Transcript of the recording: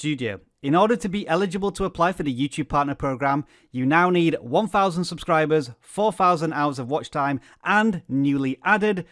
Studio. In order to be eligible to apply for the YouTube Partner Program, you now need 1,000 subscribers, 4,000 hours of watch time, and newly added